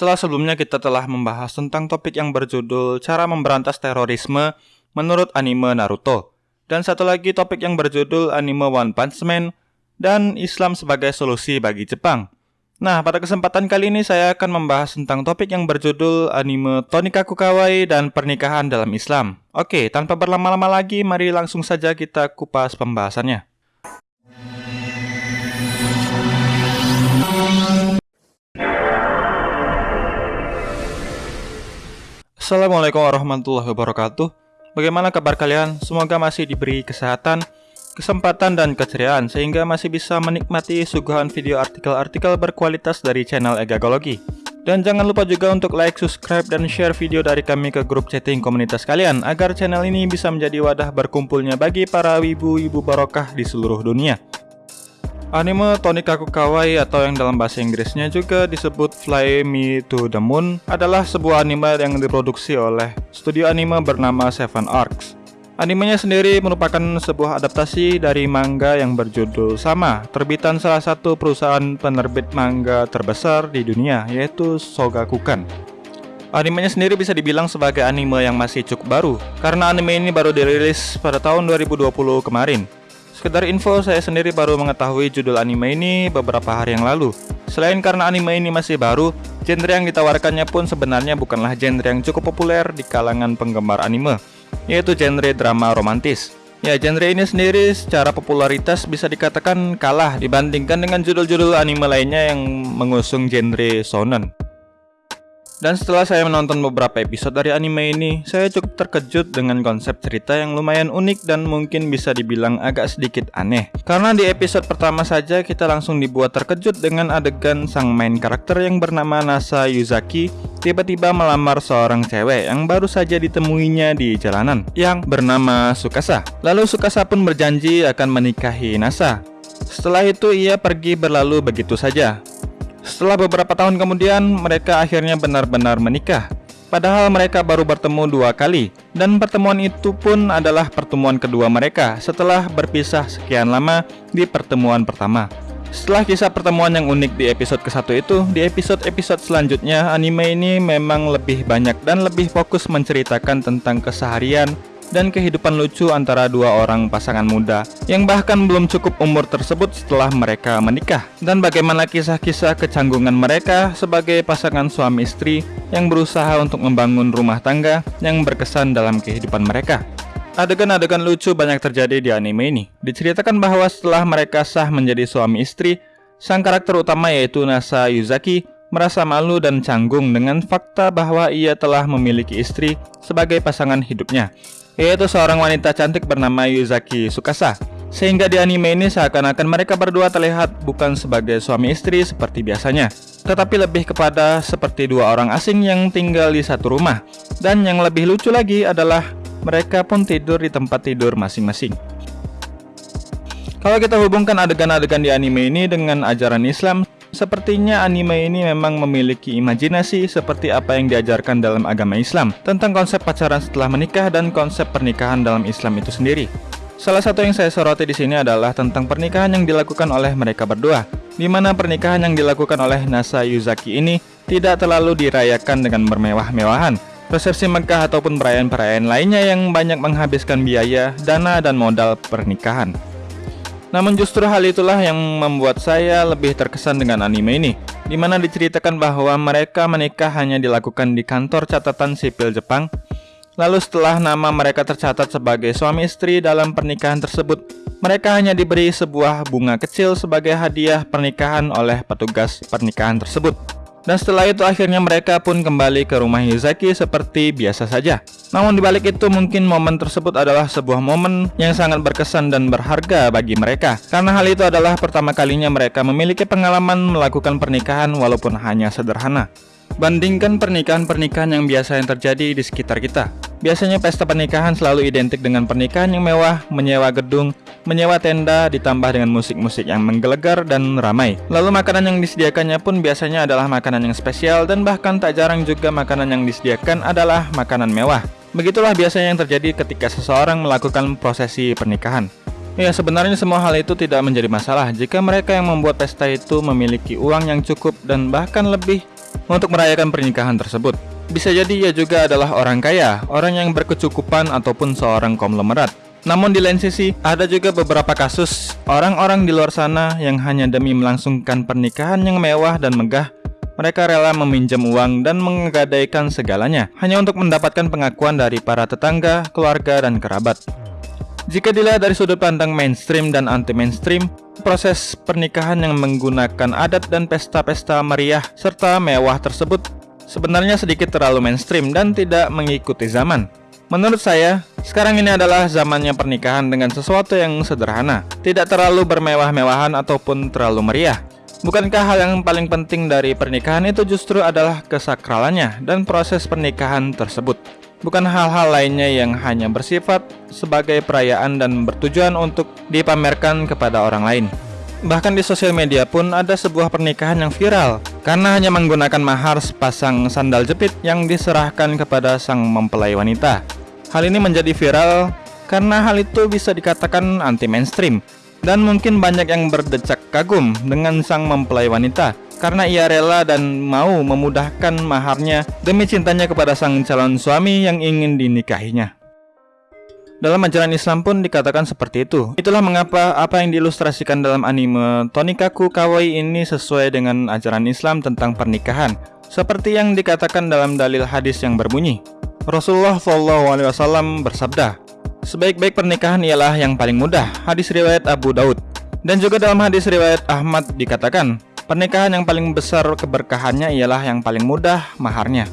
Setelah sebelumnya kita telah membahas tentang topik yang berjudul Cara Memberantas Terorisme menurut anime Naruto. Dan satu lagi topik yang berjudul anime One Punch Man dan Islam sebagai solusi bagi Jepang. Nah, pada kesempatan kali ini saya akan membahas tentang topik yang berjudul anime Tonikaku Kawaii dan pernikahan dalam Islam. Oke, tanpa berlama-lama lagi, mari langsung saja kita kupas pembahasannya. Assalamualaikum warahmatullahi wabarakatuh. Bagaimana kabar kalian? Semoga masih diberi kesehatan, kesempatan dan keceriaan sehingga masih bisa menikmati suguhan video artikel-artikel berkualitas dari channel Egagologi. Dan jangan lupa juga untuk like, subscribe, dan share video dari kami ke grup chatting komunitas kalian agar channel ini bisa menjadi wadah berkumpulnya bagi para wibu-wibu barokah di seluruh dunia. Anime Tonikaku Kawaii atau yang dalam bahasa Inggrisnya juga disebut Fly Me to the Moon adalah sebuah anime yang diproduksi oleh studio anime bernama Seven Arcs. Animenya sendiri merupakan sebuah adaptasi dari manga yang berjudul sama, terbitan salah satu perusahaan penerbit manga terbesar di dunia, yaitu Sogakukan. Animenya sendiri bisa dibilang sebagai anime yang masih cukup baru, karena anime ini baru dirilis pada tahun 2020 kemarin. Sekedar info, saya sendiri baru mengetahui judul anime ini beberapa hari yang lalu. Selain karena anime ini masih baru, genre yang ditawarkannya pun sebenarnya bukanlah genre yang cukup populer di kalangan penggemar anime yaitu genre drama romantis. Ya, genre ini sendiri secara popularitas bisa dikatakan kalah dibandingkan dengan judul-judul anime lainnya yang mengusung genre shonen. Dan setelah saya menonton beberapa episode dari anime ini, saya cukup terkejut dengan konsep cerita yang lumayan unik dan mungkin bisa dibilang agak sedikit aneh. Karena di episode pertama saja kita langsung dibuat terkejut dengan adegan sang main karakter yang bernama Nasa Yuzaki tiba-tiba melamar seorang cewek yang baru saja ditemuinya di jalanan yang bernama Sukasa. Lalu Sukasa pun berjanji akan menikahi Nasa. Setelah itu ia pergi berlalu begitu saja. Setelah beberapa tahun kemudian, mereka akhirnya benar-benar menikah. Padahal mereka baru bertemu dua kali, dan pertemuan itu pun adalah pertemuan kedua mereka setelah berpisah sekian lama di pertemuan pertama. Setelah kisah pertemuan yang unik di episode ke-1 itu, di episode-episode selanjutnya anime ini memang lebih banyak dan lebih fokus menceritakan tentang keseharian, dan kehidupan lucu antara dua orang pasangan muda yang bahkan belum cukup umur tersebut setelah mereka menikah dan bagaimana kisah-kisah kecanggungan mereka sebagai pasangan suami istri yang berusaha untuk membangun rumah tangga yang berkesan dalam kehidupan mereka. Adegan-adegan lucu banyak terjadi di anime ini. Diceritakan bahwa setelah mereka sah menjadi suami istri, sang karakter utama yaitu Nasa Yuzaki merasa malu dan canggung dengan fakta bahwa ia telah memiliki istri sebagai pasangan hidupnya yaitu seorang wanita cantik bernama Yuzaki Sukasa. Sehingga di anime ini seakan-akan mereka berdua terlihat bukan sebagai suami istri seperti biasanya, tetapi lebih kepada seperti dua orang asing yang tinggal di satu rumah. Dan yang lebih lucu lagi adalah mereka pun tidur di tempat tidur masing-masing. Kalau kita hubungkan adegan-adegan di anime ini dengan ajaran Islam, Sepertinya anime ini memang memiliki imajinasi seperti apa yang diajarkan dalam agama Islam tentang konsep pacaran setelah menikah dan konsep pernikahan dalam Islam itu sendiri. Salah satu yang saya soroti di sini adalah tentang pernikahan yang dilakukan oleh mereka berdua, di mana pernikahan yang dilakukan oleh Nasa Yuzaki ini tidak terlalu dirayakan dengan bermewah-mewahan, resepsi Mekah ataupun perayaan-perayaan lainnya yang banyak menghabiskan biaya, dana, dan modal pernikahan. Namun justru hal itulah yang membuat saya lebih terkesan dengan anime ini, di mana diceritakan bahwa mereka menikah hanya dilakukan di kantor catatan sipil Jepang. Lalu setelah nama mereka tercatat sebagai suami istri dalam pernikahan tersebut, mereka hanya diberi sebuah bunga kecil sebagai hadiah pernikahan oleh petugas pernikahan tersebut. Dan setelah itu akhirnya mereka pun kembali ke rumah Yuzaki seperti biasa saja. Namun dibalik itu mungkin momen tersebut adalah sebuah momen yang sangat berkesan dan berharga bagi mereka. Karena hal itu adalah pertama kalinya mereka memiliki pengalaman melakukan pernikahan walaupun hanya sederhana. Bandingkan pernikahan-pernikahan yang biasa yang terjadi di sekitar kita. Biasanya pesta pernikahan selalu identik dengan pernikahan yang mewah, menyewa gedung, menyewa tenda, ditambah dengan musik-musik yang menggelegar dan ramai. Lalu makanan yang disediakannya pun biasanya adalah makanan yang spesial dan bahkan tak jarang juga makanan yang disediakan adalah makanan mewah. Begitulah biasanya yang terjadi ketika seseorang melakukan prosesi pernikahan. Ya sebenarnya semua hal itu tidak menjadi masalah jika mereka yang membuat pesta itu memiliki uang yang cukup dan bahkan lebih untuk merayakan pernikahan tersebut. Bisa jadi ia juga adalah orang kaya, orang yang berkecukupan ataupun seorang konglomerat. Namun di lain sisi, ada juga beberapa kasus orang-orang di luar sana yang hanya demi melangsungkan pernikahan yang mewah dan megah, mereka rela meminjam uang dan menggadaikan segalanya hanya untuk mendapatkan pengakuan dari para tetangga, keluarga, dan kerabat. Jika dilihat dari sudut pandang mainstream dan anti-mainstream, proses pernikahan yang menggunakan adat dan pesta-pesta meriah serta mewah tersebut sebenarnya sedikit terlalu mainstream dan tidak mengikuti zaman. Menurut saya, sekarang ini adalah zamannya pernikahan dengan sesuatu yang sederhana, tidak terlalu bermewah-mewahan ataupun terlalu meriah. Bukankah hal yang paling penting dari pernikahan itu justru adalah kesakralannya dan proses pernikahan tersebut? Bukan hal-hal lainnya yang hanya bersifat sebagai perayaan dan bertujuan untuk dipamerkan kepada orang lain. Bahkan di sosial media pun ada sebuah pernikahan yang viral karena hanya menggunakan mahar sepasang sandal jepit yang diserahkan kepada sang mempelai wanita. Hal ini menjadi viral karena hal itu bisa dikatakan anti mainstream dan mungkin banyak yang berdecak kagum dengan sang mempelai wanita karena ia rela dan mau memudahkan maharnya demi cintanya kepada sang calon suami yang ingin dinikahinya. Dalam ajaran Islam pun dikatakan seperti itu. Itulah mengapa apa yang diilustrasikan dalam anime Tonikaku Kawaii ini sesuai dengan ajaran Islam tentang pernikahan. Seperti yang dikatakan dalam dalil hadis yang berbunyi, Rasulullah SAW bersabda, Sebaik-baik pernikahan ialah yang paling mudah. Hadis riwayat Abu Daud. Dan juga dalam hadis riwayat Ahmad dikatakan, pernikahan yang paling besar keberkahannya ialah yang paling mudah maharnya.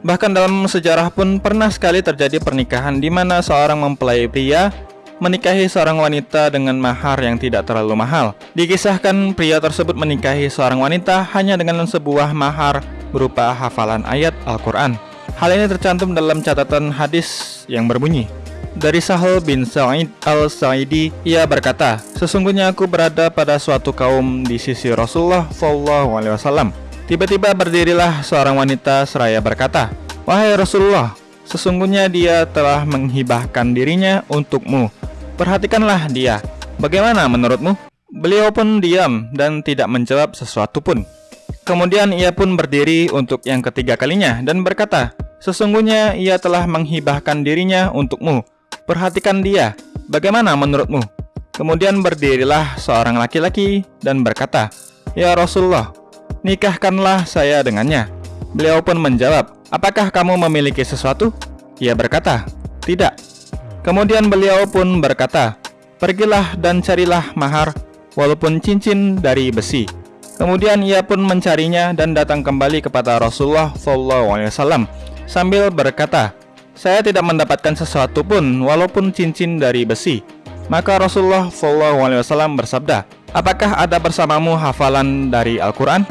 Bahkan dalam sejarah pun pernah sekali terjadi pernikahan di mana seorang mempelai pria menikahi seorang wanita dengan mahar yang tidak terlalu mahal. Dikisahkan pria tersebut menikahi seorang wanita hanya dengan sebuah mahar berupa hafalan ayat Al-Quran. Hal ini tercantum dalam catatan hadis yang berbunyi, dari Sahal bin Sa'id al-Sa'idi, ia berkata, Sesungguhnya aku berada pada suatu kaum di sisi Rasulullah SAW Tiba-tiba berdirilah seorang wanita seraya berkata, Wahai Rasulullah, sesungguhnya dia telah menghibahkan dirinya untukmu. Perhatikanlah dia. Bagaimana menurutmu? Beliau pun diam dan tidak menjawab sesuatu pun. Kemudian ia pun berdiri untuk yang ketiga kalinya dan berkata, Sesungguhnya ia telah menghibahkan dirinya untukmu. Perhatikan dia. Bagaimana menurutmu? Kemudian berdirilah seorang laki-laki dan berkata, Ya Rasulullah, nikahkanlah saya dengannya. Beliau pun menjawab, apakah kamu memiliki sesuatu? Ia berkata, tidak. Kemudian beliau pun berkata, pergilah dan carilah mahar, walaupun cincin dari besi. Kemudian ia pun mencarinya dan datang kembali kepada Rasulullah SAW sambil berkata, saya tidak mendapatkan sesuatu pun walaupun cincin dari besi. Maka Rasulullah SAW bersabda, apakah ada bersamamu hafalan dari Al-Quran?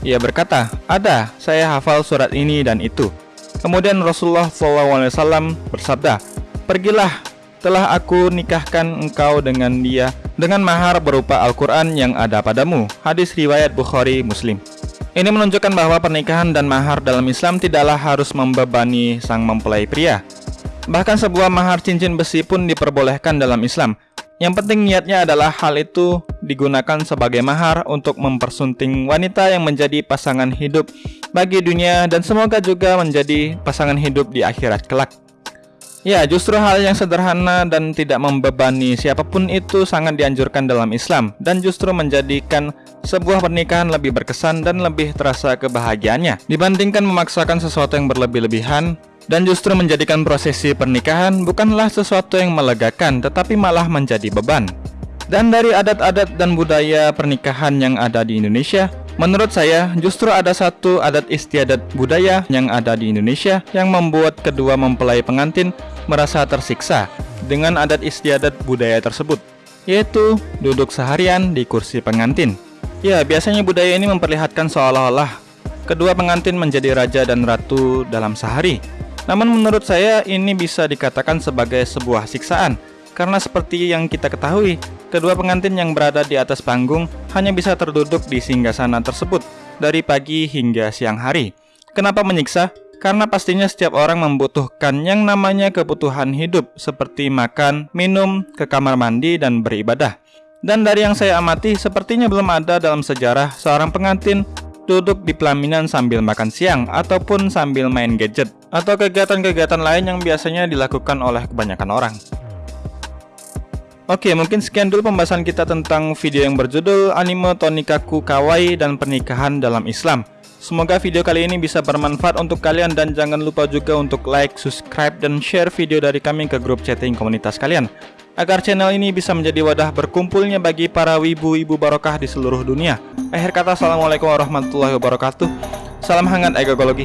Ia berkata, ada, saya hafal surat ini dan itu. Kemudian Rasulullah SAW bersabda, Pergilah, telah aku nikahkan engkau dengan dia dengan mahar berupa Al-Quran yang ada padamu. Hadis riwayat Bukhari Muslim. Ini menunjukkan bahwa pernikahan dan mahar dalam Islam tidaklah harus membebani sang mempelai pria. Bahkan sebuah mahar cincin besi pun diperbolehkan dalam Islam, yang penting niatnya adalah hal itu digunakan sebagai mahar untuk mempersunting wanita yang menjadi pasangan hidup bagi dunia dan semoga juga menjadi pasangan hidup di akhirat kelak. Ya, justru hal yang sederhana dan tidak membebani siapa pun itu sangat dianjurkan dalam Islam dan justru menjadikan sebuah pernikahan lebih berkesan dan lebih terasa kebahagiaannya dibandingkan memaksakan sesuatu yang berlebih-lebihan dan justru menjadikan prosesi pernikahan bukanlah sesuatu yang melegakan tetapi malah menjadi beban. Dan dari adat-adat dan budaya pernikahan yang ada di Indonesia, menurut saya justru ada satu adat istiadat budaya yang ada di Indonesia yang membuat kedua mempelai pengantin merasa tersiksa dengan adat istiadat budaya tersebut, yaitu duduk seharian di kursi pengantin. Ya, biasanya budaya ini memperlihatkan seolah-olah kedua pengantin menjadi raja dan ratu dalam sehari, namun menurut saya ini bisa dikatakan sebagai sebuah siksaan karena seperti yang kita ketahui, kedua pengantin yang berada di atas panggung hanya bisa terduduk di singgasana tersebut dari pagi hingga siang hari. Kenapa menyiksa? Karena pastinya setiap orang membutuhkan yang namanya kebutuhan hidup seperti makan, minum, ke kamar mandi, dan beribadah. Dan dari yang saya amati, sepertinya belum ada dalam sejarah seorang pengantin duduk di pelaminan sambil makan siang, ataupun sambil main gadget, atau kegiatan-kegiatan lain yang biasanya dilakukan oleh kebanyakan orang. Oke, mungkin sekian dulu pembahasan kita tentang video yang berjudul Anime Tonikaku Kawaii dan Pernikahan dalam Islam. Semoga video kali ini bisa bermanfaat untuk kalian dan jangan lupa juga untuk like, subscribe, dan share video dari kami ke grup chatting komunitas kalian agar channel ini bisa menjadi wadah berkumpulnya bagi para wibu-wibu barokah di seluruh dunia. Akhir kata, Assalamualaikum warahmatullahi wabarakatuh. Salam hangat egologi.